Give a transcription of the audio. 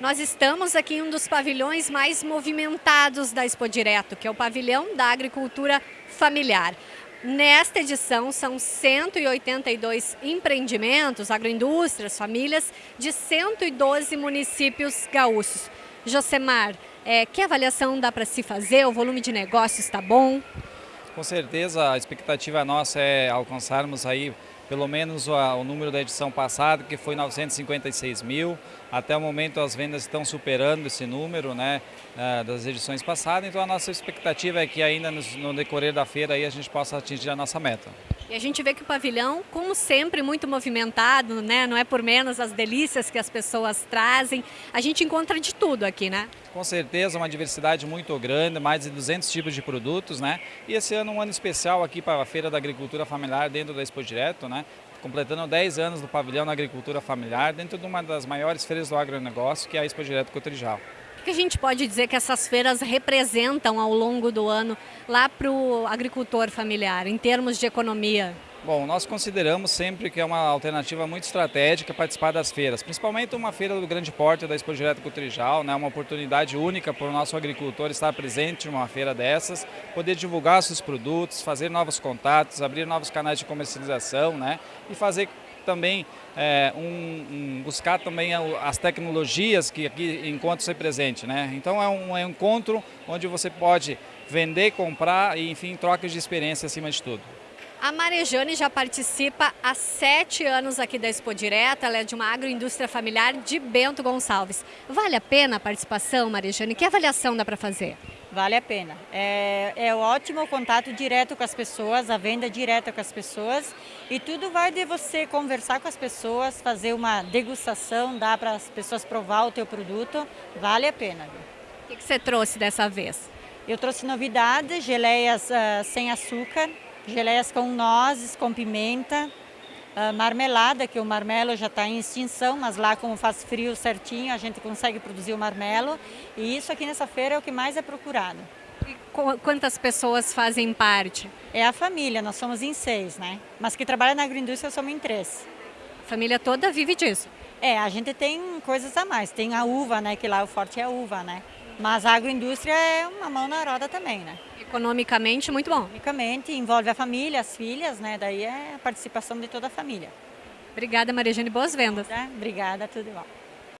Nós estamos aqui em um dos pavilhões mais movimentados da Expo Direto, que é o pavilhão da agricultura familiar. Nesta edição, são 182 empreendimentos, agroindústrias, famílias de 112 municípios gaúchos. Josemar, é, que avaliação dá para se fazer? O volume de negócio está bom? Com certeza, a expectativa nossa é alcançarmos aí pelo menos o, o, número da edição passada, que foi 956 mil. Até o momento as vendas estão superando esse número né, eh, das edições passadas, então a nossa expectativa é que ainda no, no decorrer da feira aí a gente possa atingir a nossa meta. E a gente vê que o pavilhão, como sempre, muito movimentado, né? não é por menos as delícias que as pessoas trazem. A gente encontra de tudo aqui, né? Com certeza, uma diversidade muito grande, mais de 200 tipos de produtos, né? E esse ano um ano especial aqui para a Feira da Agricultura Familiar dentro da Expo Direto, né? Completando 10 anos do pavilhão na agricultura familiar, dentro de uma das maiores feiras do agronegócio, que é a Expo Direto Cotrijal que a gente pode dizer que essas feiras representam ao longo do ano lá para o agricultor familiar, em termos de economia? Bom, nós consideramos sempre que é uma alternativa muito estratégica participar das feiras, principalmente uma feira do grande porte da Expo Direto Cotrijal, né, uma oportunidade única para o nosso agricultor estar presente em uma feira dessas, poder divulgar seus produtos, fazer novos contatos, abrir novos canais de comercialização né, e fazer também é, um, um, buscar também as tecnologias que aqui ser presente. Né? Então é um, é um encontro onde você pode vender, comprar e enfim, trocas de experiência acima de tudo. A Marejane já participa há sete anos aqui da Expo Direta, ela é de uma agroindústria familiar de Bento Gonçalves. Vale a pena a participação, Marejane? Que avaliação dá para fazer? Vale a pena. É, é ótimo o contato direto com as pessoas, a venda direta com as pessoas e tudo vai de você conversar com as pessoas, fazer uma degustação, dar para as pessoas provar o teu produto, vale a pena. O que, que você trouxe dessa vez? Eu trouxe novidades, geleias uh, sem açúcar, geleias com nozes, com pimenta, uh, marmelada, que o marmelo já está em extinção, mas lá como faz frio certinho, a gente consegue produzir o marmelo. E isso aqui nessa feira é o que mais é procurado. E quantas pessoas fazem parte? É a família, nós somos em seis, né? Mas que trabalha na agroindústria somos em três. A família toda vive disso? É, a gente tem coisas a mais. Tem a uva, né? Que lá o forte é a uva, né? Mas a agroindústria é uma mão na roda também, né? Economicamente, muito bom. Economicamente, envolve a família, as filhas, né? Daí é a participação de toda a família. Obrigada, Maria Jane. Boas vendas. Obrigada, tudo bom.